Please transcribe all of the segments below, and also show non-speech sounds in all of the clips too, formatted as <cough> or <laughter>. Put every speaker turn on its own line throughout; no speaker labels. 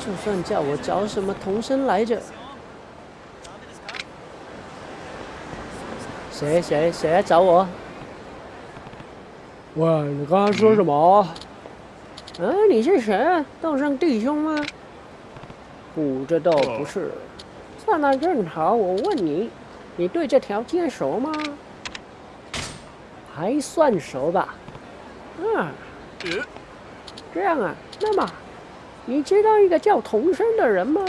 就算叫我找什么童生来着？谁谁谁来找我？喂，你刚才说什么？嗯，你是谁？道上弟兄吗？不，这倒不是。算了，正好我问你，你对这条街熟吗？还算熟吧。嗯。这样啊，那么。你知道一个叫童生的人吗？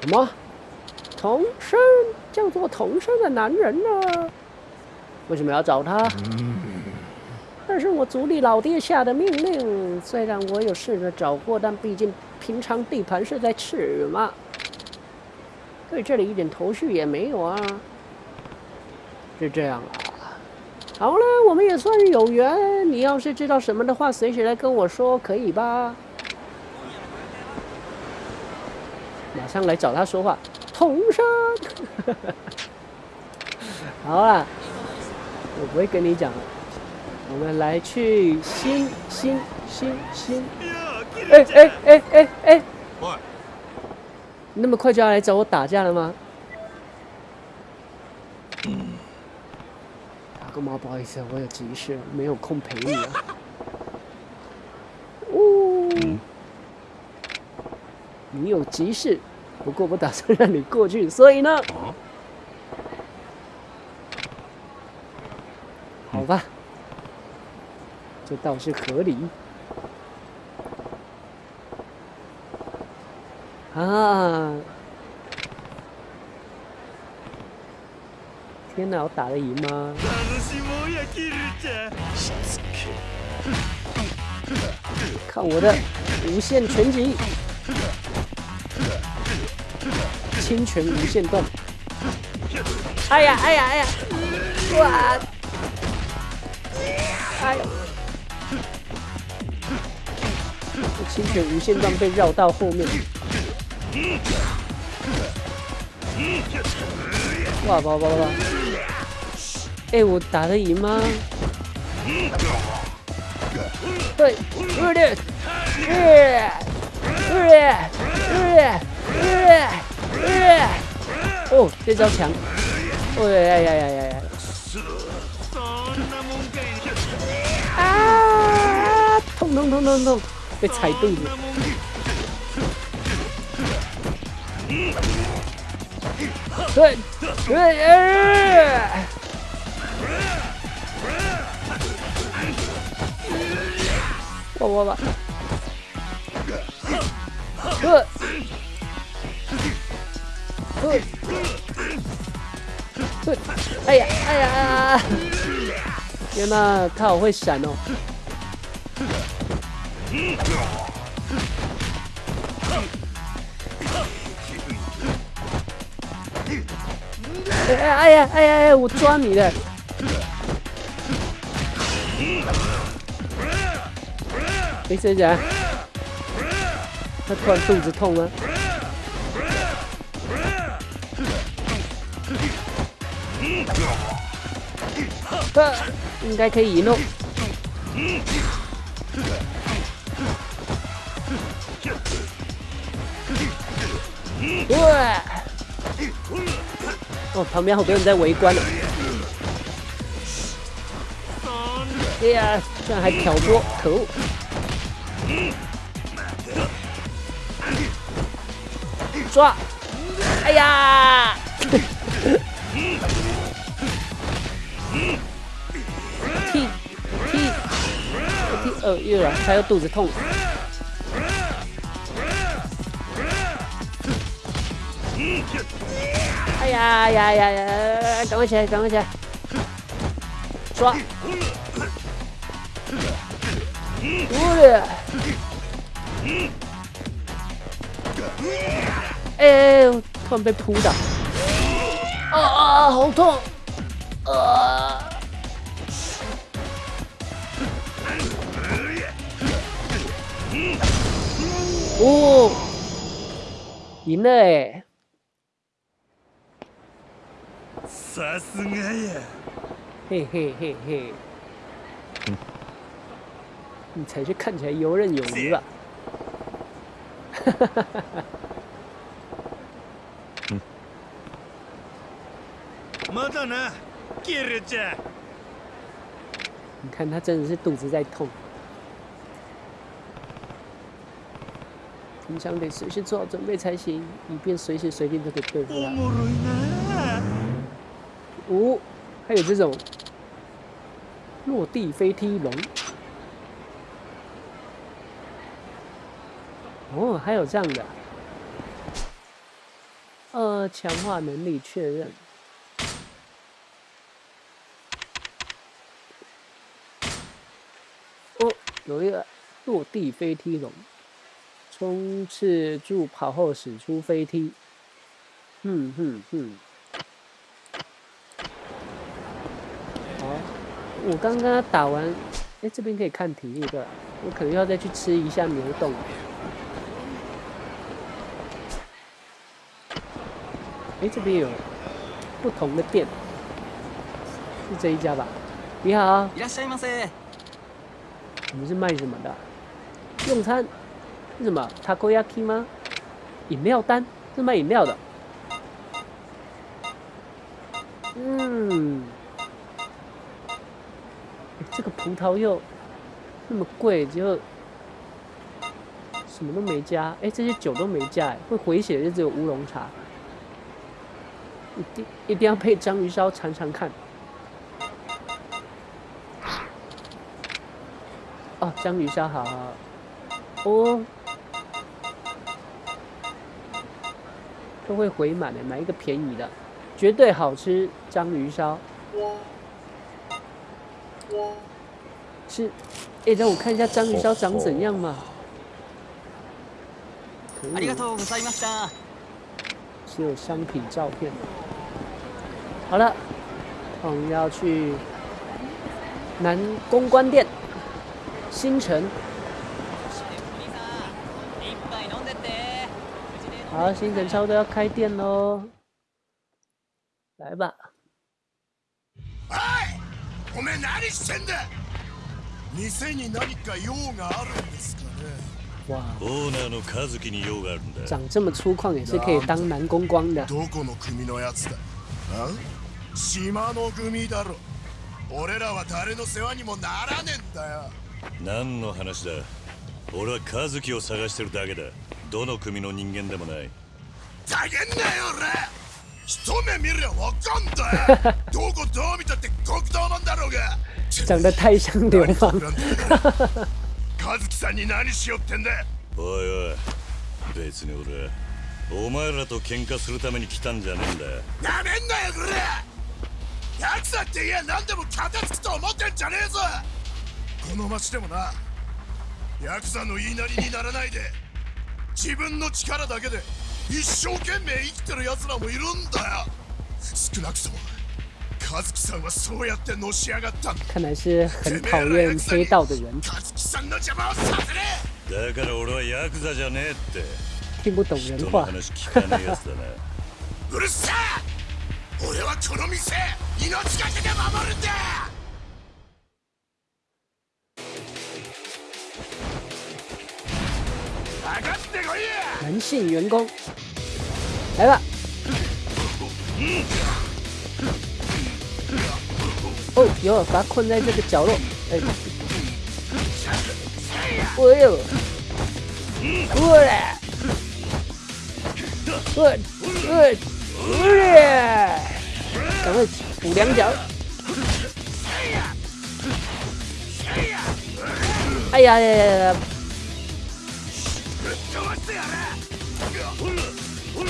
什么？童生叫做童生的男人呢？为什么要找他？这是我族里老爹下的命令。虽然我有试着找过，但毕竟平常地盘是在赤嘛，对这里一点头绪也没有啊。是这样啊。好了，我们也算是有缘。你要是知道什么的话，随时来跟我说，可以吧？马上来找他说话，同生。<laughs> 好啊，我不会跟你讲了。我们来去新新新新。哎哎哎哎哎！哇，那么快就要来找我打架了吗？大哥，妈，不好意思，我有急事，没有空陪你啊。哦，你有急事。不过不打算让你过去，所以呢，好吧，这倒是合理。啊！天哪，我打得赢吗？看我的无限全景。清泉无限段，哎呀哎呀哎呀，哇！哎，清泉无限段被绕到后面，哇哇哇哇！吧！哎，我打得赢吗？对，日烈，日烈，日烈，日烈。哦，这招强！哎呀呀呀呀呀！啊！痛痛痛痛痛，被踩肚子。对对，我我我。哎呀，哎呀，天哪，他好会闪哦！哎哎，哎呀，哎呀哎，我抓你了！医生呀，他突然肚子痛了。应该可以赢喽。对。哦，旁边好多人在围观呢。哎呀，居然还挑拨，可恶。说。哎呀。又软，他要肚子痛。哎呀呀呀呀！赶快起来，赶快起来！抓！乌龟！哎哎！突然被扑倒。哦哦哦！好痛！啊！哦，赢了哎！啥子玩意？嘿嘿嘿嘿，你才是看起来游刃有余啊！
哈哈哈哈！嗯，么多呢，给着点。
你看他真的是肚子在痛。我们得随时做好准备才行，以便随时随地都可以对付他。五，还有这种落地飞踢龙。哦，还有这样的。呃，强化能力确认。哦，有一个落地飞踢龙。冲刺助跑后使出飞踢，哼哼哼！好，我刚刚打完，哎，这边可以看体力的，我可能要再去吃一下牛洞。哎，这边有不同的店，是这一家吧？你好，你们是卖什么的？用餐。什么？他可亚克吗？饮料单，是卖饮料的。嗯，这个葡萄柚那么贵，就什么都没加。哎，这些酒都没加，哎，会回血就只有乌龙茶。一定一定要配章鱼烧尝尝看。哦，章鱼烧好哦。都会回满的，买一个便宜的，绝对好吃。章鱼烧，是，哎，让我看一下章鱼烧长怎样嘛。只有商品照片。好了，我们要去南公关店，新城。好，新人不多要开店喽，来吧！
哎，我们哪里蠢的？
哇！
长这么粗犷也是可以当男公关的。
长这么粗犷也是可以当男公关的。
长这么粗犷也是可以当男公关的。长的。长的。长这么粗
犷也是可以当男公关的。长这么粗的。的。どの組の人間でもない
ざけんなよ俺一目見りゃわかんだ <laughs> どこどう見たって極道なんだろうが
長得太像流氓
和樹さんに何しよってんだ
おいおい別に俺お前らと喧嘩するために来たんじゃねえんだよ
なめんなよこれ奴だって言え何でも片付くと思ってんじゃねえぞ <laughs> この町でもなヤクザの言いなりにならないで自分の力だけで一生懸命生きてる奴らもいるんだよ少なくとも和樹さんはそうやってのし上がった
看来是很黑道的人
和樹さんの邪魔をさせ
だから俺はヤクザじゃねえって
听不懂
人話聞かだな <laughs>
うる俺はこの店命がけで守るんだ
男性员工，来吧。哦哟，把他困在这个角落。哎，哎呦，过来，过过过来，赶快补两脚。哎呀呀呀！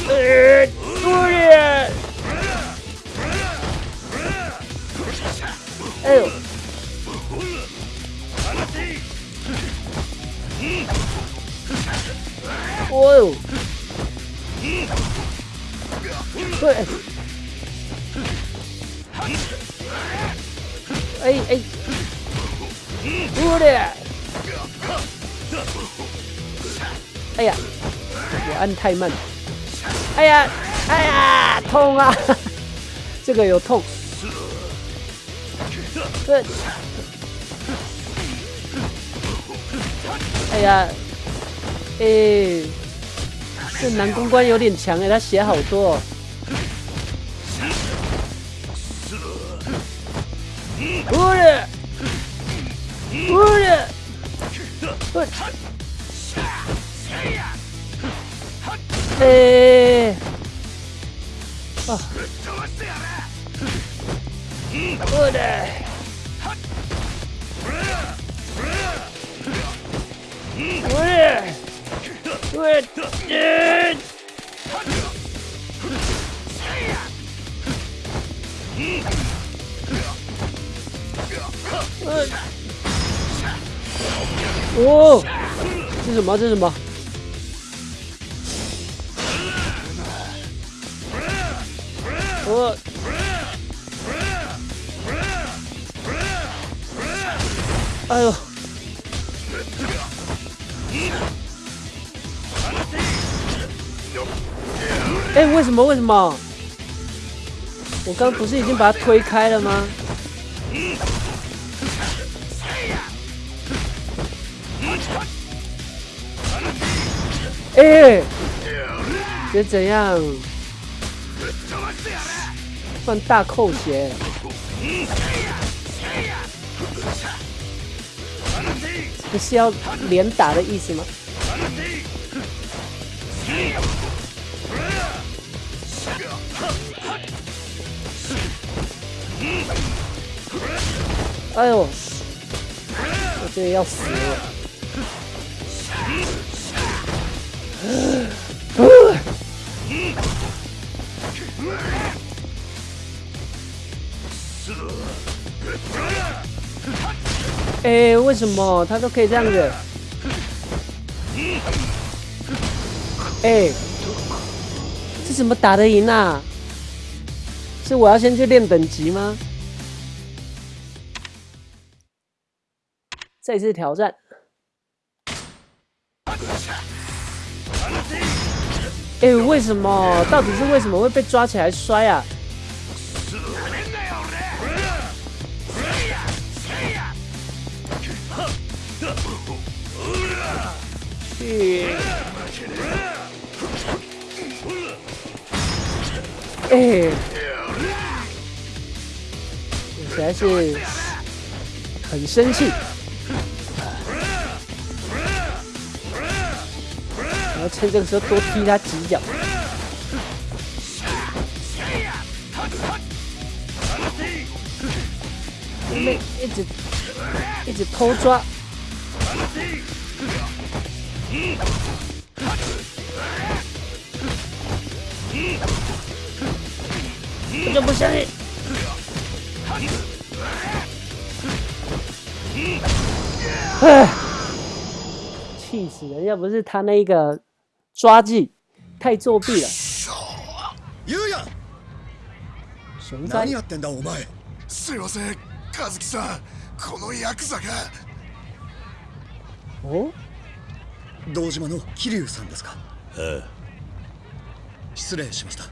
哎，狐狸！哎呦！哎呦！哎！哎！狐狸！哎呀，我按太慢了。哎呀，哎呀，痛啊！<laughs> 这个有痛。对。哎呀，哎，这南公关有点强哎，他血好多。哦。我嘞，我嘞，呀！ええー、あうれうれうれえー、おおちょっと待てちょっと待哎呦！哎，为什么为什么？我刚不是已经把他推开了吗？哎，这怎样？放大扣血，不是要连打的意思吗？哎呦，这要死！哎，为什么他都可以这样子？哎，这怎么打得赢啊？是我要先去练等级吗？再次挑战！哎，为什么？到底是为什么会被抓起来摔啊？在是很生气，我要趁这个时候多踢他几脚，一直一直偷抓。じれ气死人！要不是他那个抓技太作弊了。
雄在。何やってんだお前。すいません、和樹さん。このヤクザが。堂島の桐生さんですか失礼しました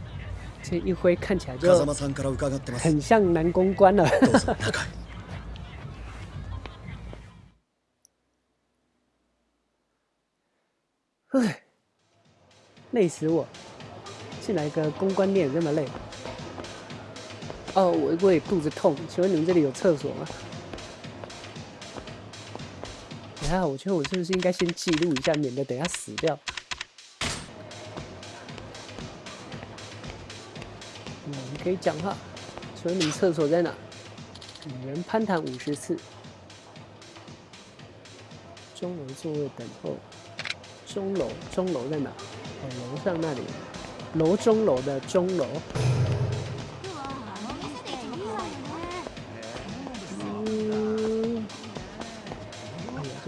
这一辉看起来就很像男公关了 <laughs> 累死我！进来一个公关店这么累。哦，我我也肚子痛，请问你们这里有厕所吗？还好，我觉得我是不是应该先记录一下，免得等下死掉。嗯，可以讲哈，村里厕所在哪？女人攀谈五十次，钟楼座位等候，钟楼钟楼在哪？哦，楼上那里，楼钟楼的钟楼。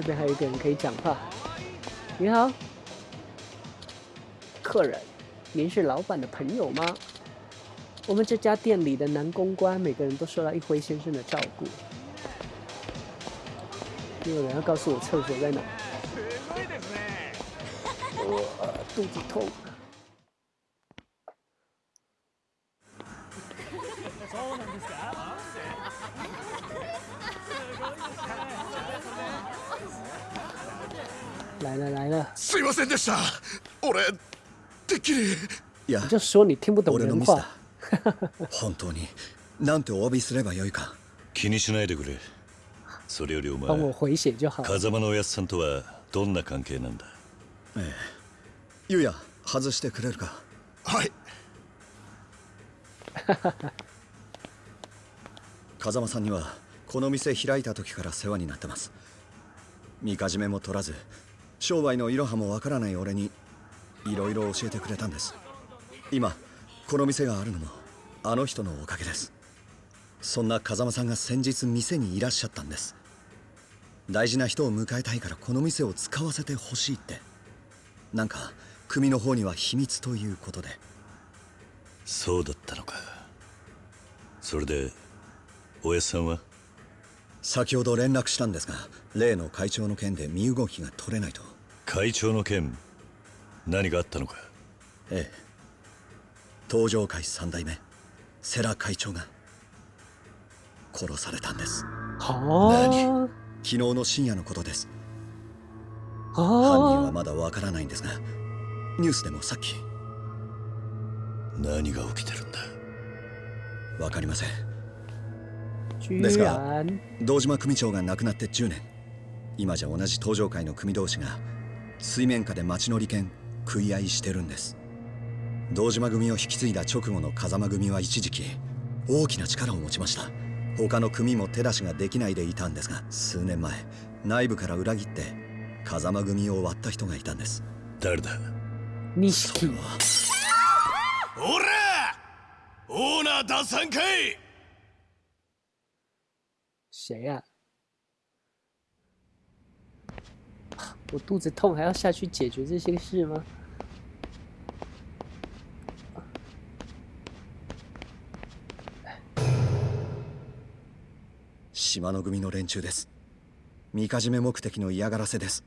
这边还有一个人可以讲话。你好，客人，您是老板的朋友吗？我们这家店里的男公关每个人都受到一辉先生的照顾。没有人要告诉我厕所在哪？<laughs> 我肚子痛。
ませんでした俺てっきり
いや俺のミスだ <laughs> 本当になんてお詫びすればよいか
気にしないでくれそれよりお前風間のおやつさんとはどんな関係なんだええ
ゆうや外してくれるか
はい <laughs>
風間さんにはこの店開いた時から世話になってます見かじめも取らず商売のいろはもわからない俺にいろいろ教えてくれたんです今この店があるのもあの人のおかげですそんな風間さんが先日店にいらっしゃったんです大事な人を迎えたいからこの店を使わせてほしいってなんか組の方には秘密ということで
そうだったのかそれでおやさんは
先ほど連絡したんですが例の会長の件で身動きが取れないと
会長の件何があったのか
ええ東上会三代目世良会長が殺されたんです
は何
昨日の深夜のことです犯人はまだわからないんですがニュースでもさっき
何が起きてるんだ
わかりませんですが堂島組長が亡くなって10年今じゃ同じ登場会の組同士が水面下で町の利権食い合いしてるんです堂島組を引き継いだ直後の風間組は一時期大きな力を持ちました他の組も手出しができないでいたんですが数年前内部から裏切って風間組を割った人がいたんです
誰だ
錦は
おらオーナー出さんかい
我肚子痛，还要下去解决这些事吗？
島の組の連中です。未かじめ目的の嫌がらせです。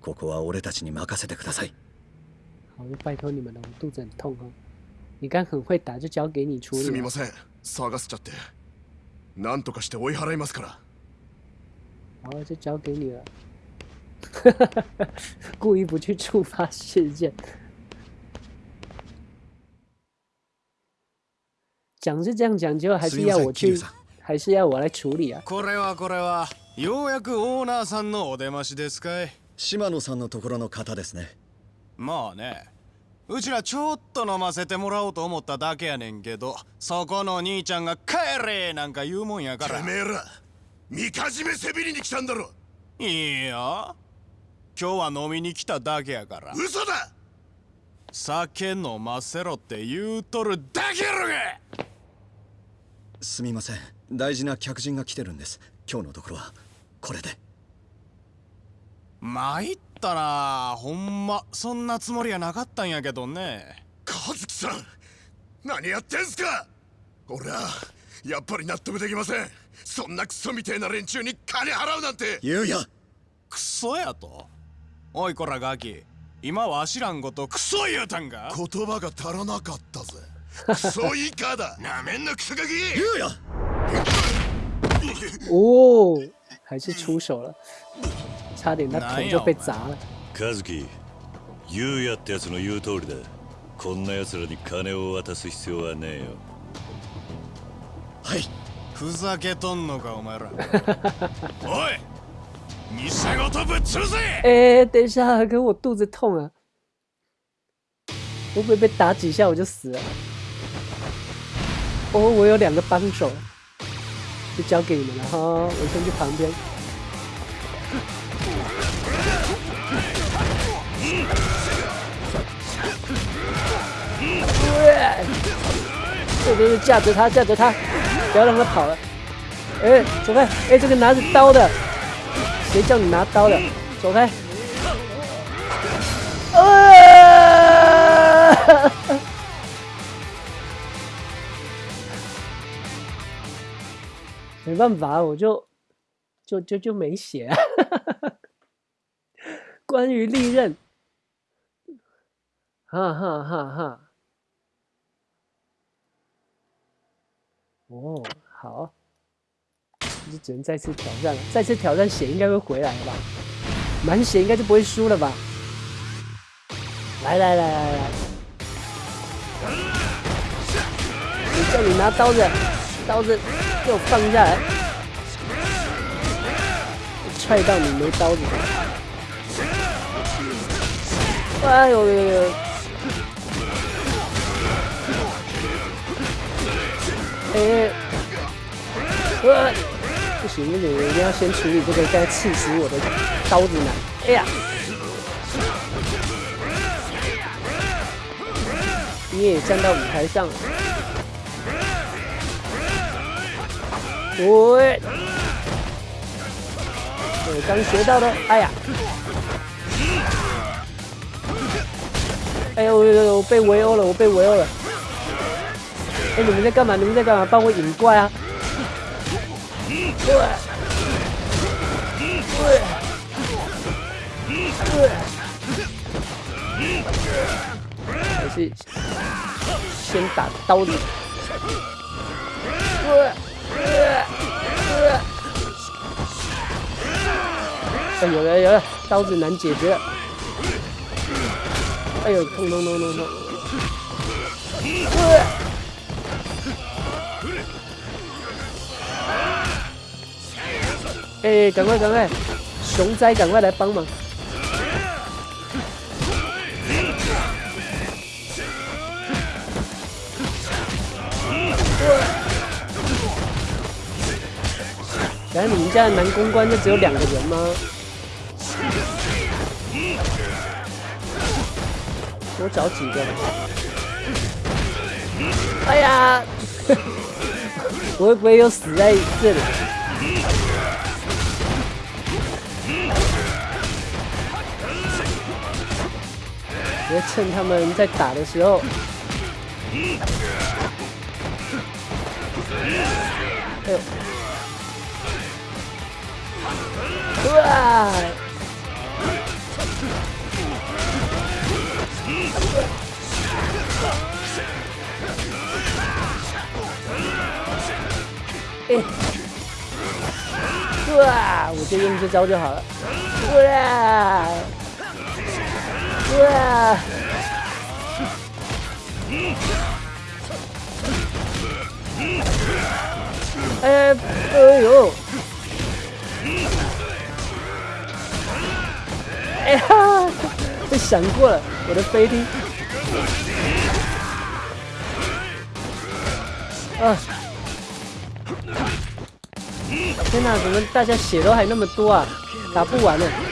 ここは俺たちに任せてください。
好，拜托你们了。我肚子很痛哦。你刚很会打，就交给你处理。
すみません、探すちゃって、なんとかして追い払いますから。
好，就交给你了。<laughs> 故意不去触发事件。讲是这样讲，结果还是要我去，还是要我来处理啊。
これはこれは、ようやくオーナーさんのお出ましですかい。
島野さんのところの方ですね。
まあね、うちらちょっと飲ませてもらおうと思っただけやねんけど、そこの兄ちゃんが帰れなんか言うもんやから。
てめえら、みかじめせびりに来たんだろ。
いいや。今日は飲みに来ただけやから
嘘だ
酒飲ませろって言うとるだけやろが
すみません大事な客人が来てるんです今日のところはこれで
参ったなほんまそんなつもりはなかったんやけどね
和樹さん何やってんすか俺はやっぱり納得できませんそんなクソみてえな連中に金払うなんて
言うや
クソやとおいこらガキ今はあしらんごとクソ言うたんか
言葉が足らなかったぜクソイカだ <laughs> なめんなクソガキ
言うや <laughs>
おお还是出手了差点那头就被砸了
カズキユウヤってやつの言う通りだこんな奴らに金を渡す必要はねえよ
はい
ふざけとんのかお前ら <laughs>
おい你是我他 o 吃 g
诶，等一下，哥，我肚子痛啊！我会被打几下我就死了。哦，我有两个帮手，就交给你们了哈。我先去旁边。这边对，架着他，架着他，不要让他跑了。哎，走开！哎，这个拿着刀的。谁叫你拿刀的？走开！啊！<laughs> 没办法，我就就就就没血。<laughs> 关于利刃，哈哈哈哈！哦，好。就只能再次挑战了，再次挑战血应该会回来吧，满血应该就不会输了吧。来来来来来，我叫你拿刀子，刀子给我放下来，踹到你没刀子。哎呦！呦呦！哎，哇！兄弟，我们要先处理这个在刺死我的刀子男。哎呀！你也站到舞台上。喂！我刚学到的。哎呀！哎呦呦呦！被围殴了，我被围殴了。哎，你们在干嘛？你们在干嘛？帮我引怪啊！还是先打刀子。哎，有了有了，刀子难解决了。哎呦，痛痛痛痛痛！哎，赶快赶快，熊仔，赶快来帮忙！哎，你们家的男公关就只有两个人吗？多找几个。哎呀，<laughs> 我会不会又死在这里？趁他们在打的时候，哎呦！哇！哎，哇！我就用这招就好了。哎，哎呦，哎哈，被闪过了，我的飞踢！啊！天哪，怎么大家血都还那么多啊？打不完了。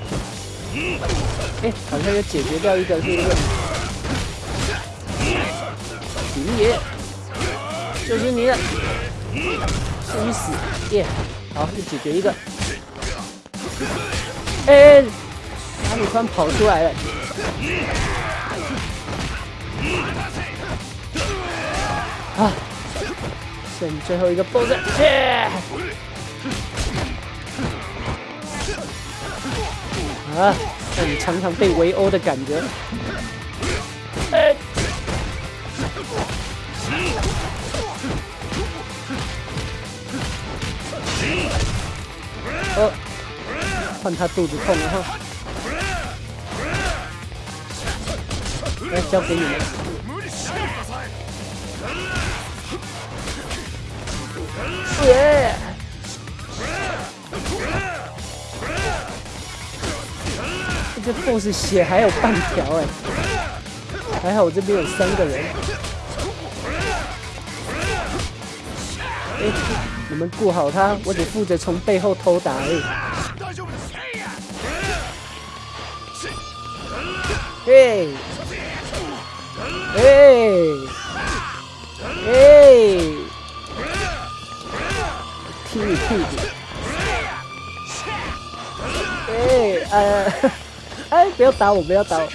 哎，好像要解决掉一个，是不是？林爷，就是你的，去死！耶，好，又解决一个。哎，哪里突然跑出来了？啊，剩最后一个 BOSS，boss。耶！啊，让你常常被围殴的感觉。哎，哦，换他肚子痛了哈。来，交给你们。Yeah. 这 boss 血还有半条哎，还好我这边有三个人，哎，你们顾好他，我只负责从背后偷打哎，嘿，哎、嘿，踢你屁股，哎，哎。哎，不要打我，不要打我！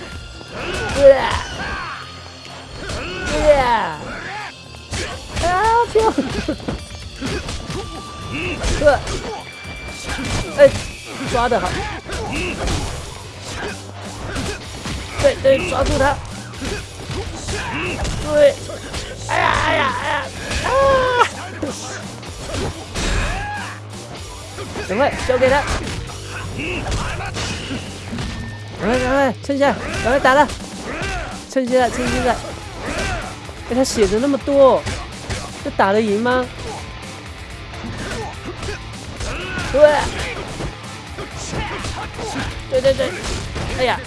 对呀，对呀，啊！天，对，哎，抓得好！对，抓住他！对，哎呀，哎呀，哎呀，啊！赶快交给他。来来来，撑赶来打现撑趁撑在！哎，他血的那么多，这打得赢吗？对，对对对，哎呀，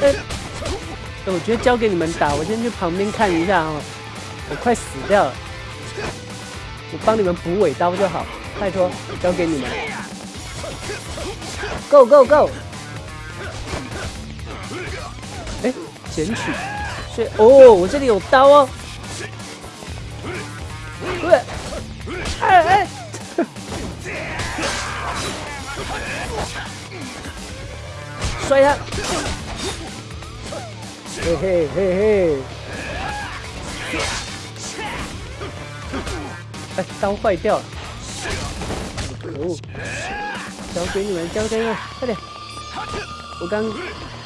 哎，我觉得交给你们打，我先去旁边看一下啊，我快死掉了。我帮你们补尾刀就好，拜托，交给你们。Go go go！哎，捡取，去哦，我这里有刀哦。喂，哎哎！摔他！嘿嘿嘿嘿。哎，刀坏掉了！可恶！交给你们交军了，快点！我刚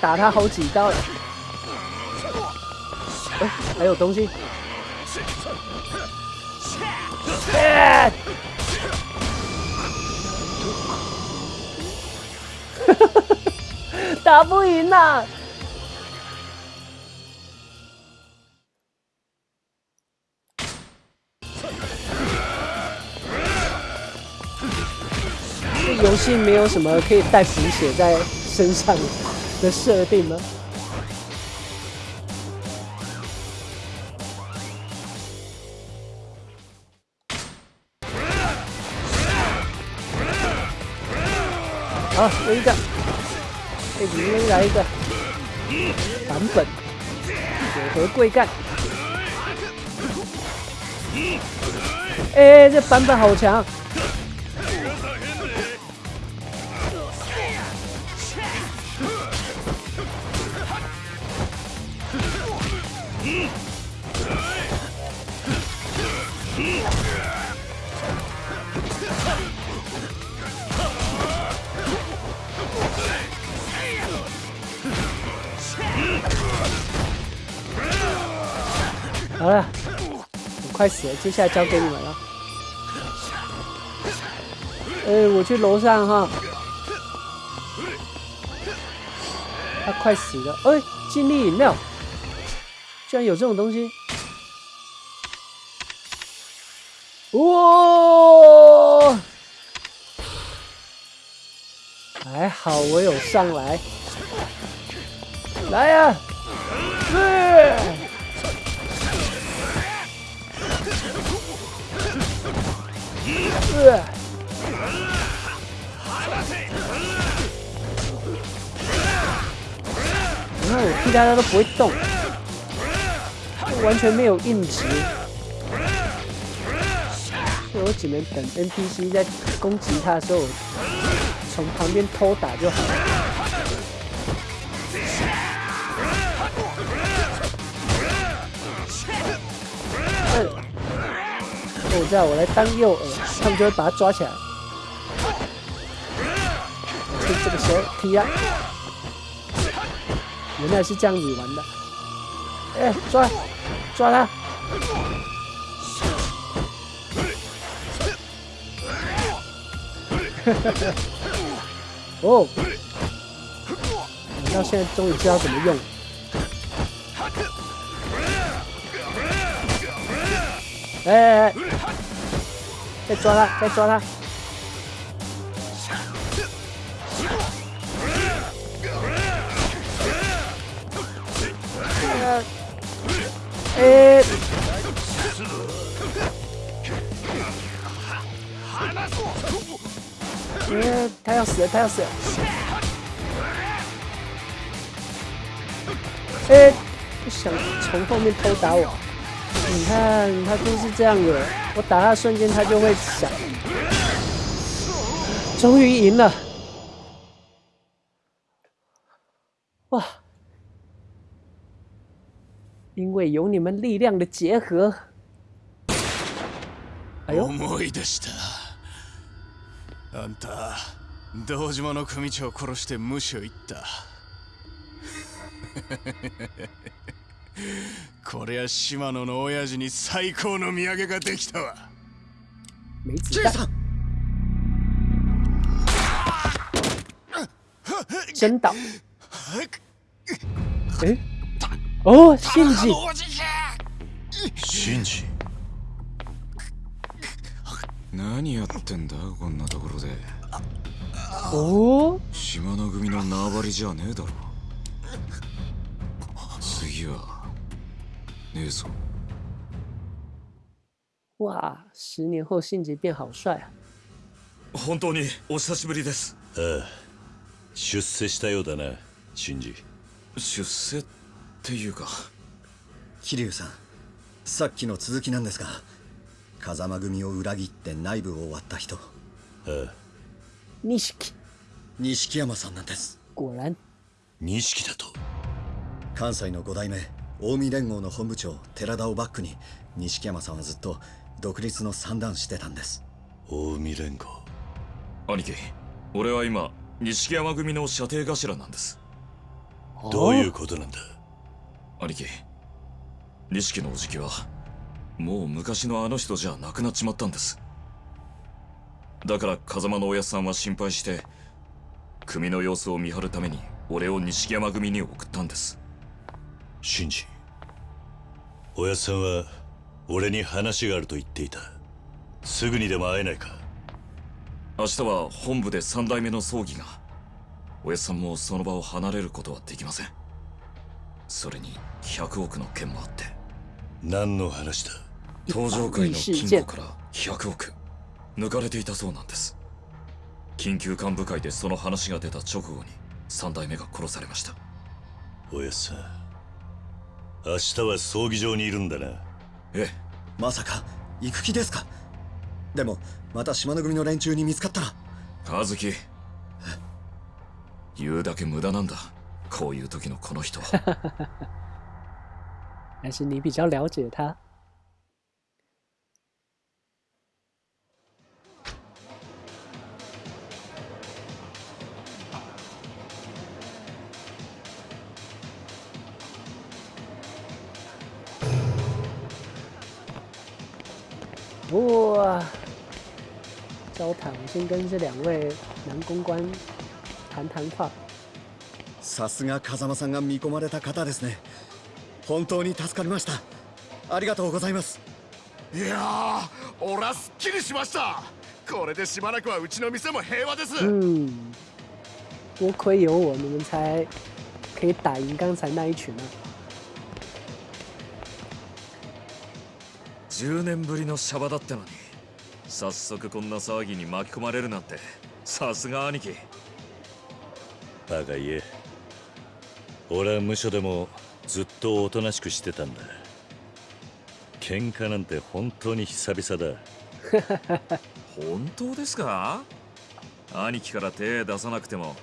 打他好几刀了。哎，还有东西！哈哈哈！<laughs> 打不赢呐！信没有什么可以带补血在身上的设定吗？好，一个，哎，你们来一个版本，铁盒贵干？哎，这版本好强。好了，我快死了，接下来交给你们了。哎，我去楼上哈。他快死了，哎，尽力饮料，居然有这种东西。哇！还好我有上来。来呀，哎，大家都不会动，就完全没有硬直，所以我只能等 NPC 在攻击他的时候，从旁边偷打就好了。我知道，我来当诱饵，他们就会把他抓起来。这个时候，踢啊！原来是这样子玩的。哎，抓，抓他！<laughs> 哦，我到现在终于知道怎么用。哎，再抓他，再抓他！哎，哎，他要死了，他要死了！哎，想从后面偷打我。你看，他都是这样的。我打他瞬间，他就会响。终于赢了！哇！因为有你们力量的结合。
思い出した。あんた、道場の首領を殺して無視をいった。これは島野の親父に最高の土産ができたわ
ジェイさん真倒！哎，哦，信
吉，信吉，
何やってんだこんなところで。
おお。
島の組の縄張りじゃねえだろ。次はねえぞ
わあ十年後信じ变好帅
本当にお久しぶりです
ああ出世したようだな信じ
出世っていうか
桐生さんさっきの続きなんですが風間組を裏切って内部を割った人
ああ
錦
錦山さんなんです
ご覧
錦だと
関西の五代目近江連合の本部長寺田をバックに錦山さんはずっと独立の算段してたんです
近江連合
兄貴俺は今錦山組の射程頭なんです
どういうことなんだ
兄貴錦のおじきはもう昔のあの人じゃなくなっちまったんですだから風間のおやさんは心配して組の様子を見張るために俺を錦山組に送ったんです
シンジおやさんは俺に話があると言っていたすぐにでも会えないか
明日は本部で三代目の葬儀がおやさんもその場を離れることはできませんそれに100億の件もあって
何の話だ
登場会の金庫から100億抜かれていたそうなんです緊急幹部会でその話が出た直後に三代目が殺されました
おやさん明日は葬儀場にいるんだな
え
まさか行く気ですかでもまた島の組の連中に見つかったら
和樹言うだけ無駄なんだこういう時のこの人 <laughs>
还是你比较了解他。高谈，先跟这两位男公关谈谈话。
さすが風間さんが見込まれた方ですね。本当に助かりました。ありがとうございます。
いや俺はすっきりしました。これでしばらくはうちの店も平和です。
うん。多亏有我们才可以打赢刚才那一群啊。
10年ぶりのシャバだったのに早速こんな騒ぎに巻き込まれるなんてさすが兄貴
バカ言え俺は無所でもずっとおとなしくしてたんだ喧嘩なんて本当に久々だ
本当ですか兄貴から手出さなくても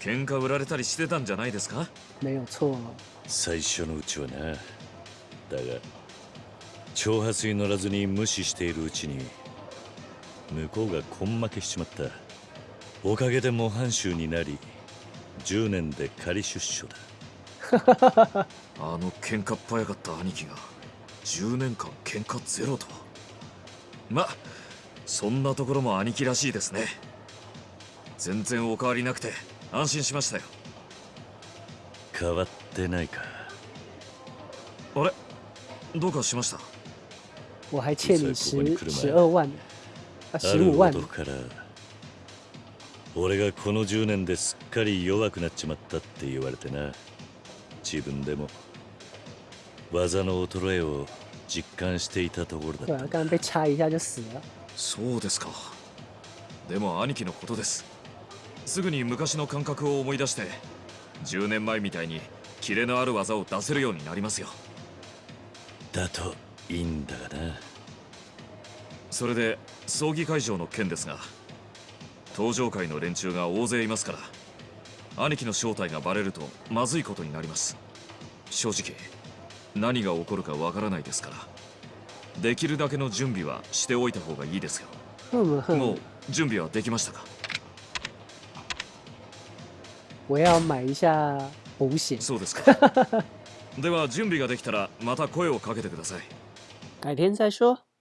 喧嘩売られたりしてたんじゃないですか
最初のうちはなだが挑発に乗らずに無視しているうちに向こうが根負けしちまったおかげで模範囚になり10年で仮出所だ <laughs>
あの喧嘩っ早かった兄貴が10年間喧嘩ゼロとはまそんなところも兄貴らしいですね全然おかわりなくて安心しましたよ
変わってないか
あれどうかしました
我还欠你十十二万。15万
から俺がこの10年ですっかり弱くなっちまったって言われてな自分でも技の衰えを実感していたところだった
そうですかでも兄貴のことですすぐに昔の感覚を思い出して10年前みたいにキレのある技を出せるようになりますよ
だといいんだがな
それで葬儀会場の件ですが搭乗会の連中が大勢いますから兄貴の正体がバレるとまずいことになります正直何が起こるかわからないですからできるだけの準備はしておいた方がいいですよもう準備はできましたかそうですか <laughs> では準備ができたらまた声をかけてください
改天再说